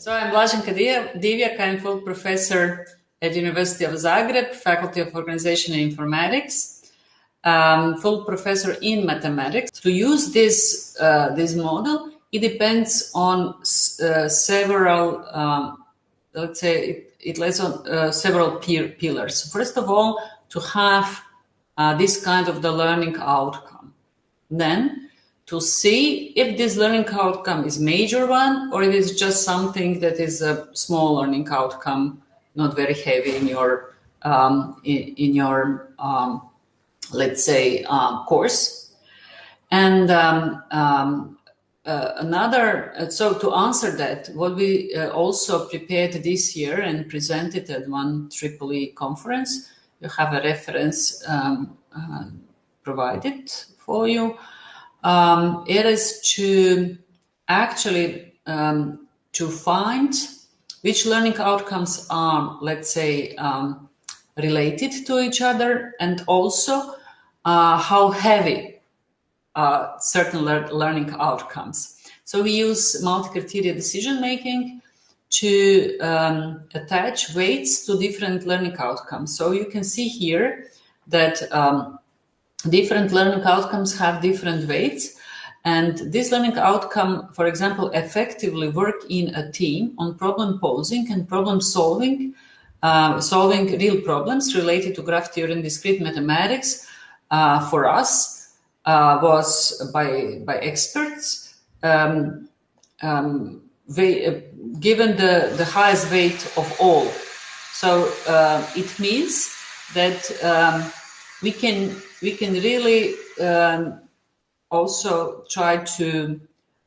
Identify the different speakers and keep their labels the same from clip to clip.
Speaker 1: So I'm Blaženka Divjak, I'm full professor at University of Zagreb, Faculty of Organization and Informatics, um, full professor in mathematics. To use this, uh, this model, it depends on uh, several, um, let's say, it, it on uh, several pillars. First of all, to have uh, this kind of the learning outcome. Then, to see if this learning outcome is major one or if it is just something that is a small learning outcome, not very heavy in your um, in, in, your um, let's say uh, course. And um, um uh, another, uh, so to answer that, what we uh, also prepared this year and presented at one Triple E conference, you have a reference um, uh, provided for you um, it is to actually um, to find which learning outcomes are, let's say, um, related to each other, and also uh, how heavy uh, certain le learning outcomes. So we use multi-criteria decision making to um, attach weights to different learning outcomes. So you can see here that um, different learning outcomes have different weights. And this learning outcome, for example, effectively work in a team on problem posing and problem solving, uh, solving real problems related to graph theory and discrete mathematics uh, for us uh, was by, by experts. Um, um, they, uh, given the, the highest weight of all. So uh, it means that um, we can we can really um, also try to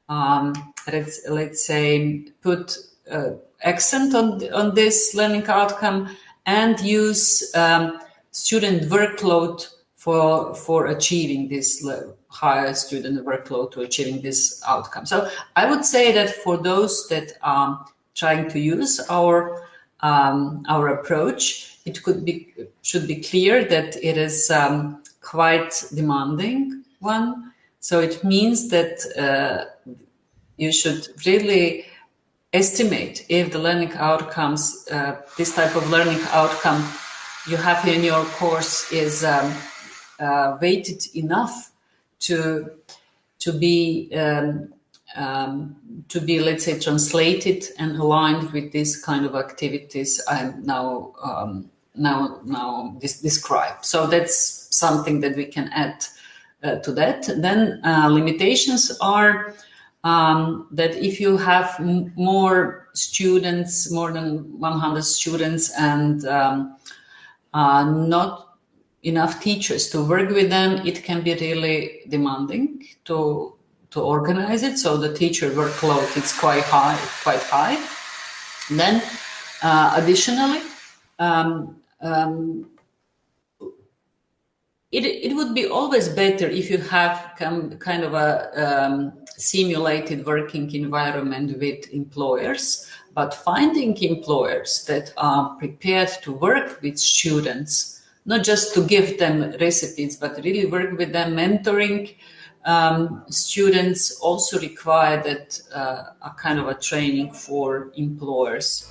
Speaker 1: um, let's let's say put uh, accent on on this learning outcome and use um, student workload for for achieving this higher student workload to achieving this outcome. So I would say that for those that are trying to use our um, our approach, it could be should be clear that it is um, quite demanding one. So it means that uh, you should really estimate if the learning outcomes, uh, this type of learning outcome you have in your course is um, uh, weighted enough to to be um, um, to be let's say translated and aligned with this kind of activities I'm now um, now now describe. So that's something that we can add uh, to that. Then uh, limitations are um, that if you have more students, more than 100 students, and um, uh, not enough teachers to work with them, it can be really demanding to to organize it. So the teacher workload is quite high, quite high. And then uh, additionally, um, um, it, it would be always better if you have kind of a um, simulated working environment with employers, but finding employers that are prepared to work with students, not just to give them recipes, but really work with them, mentoring um, students also require that uh, a kind of a training for employers.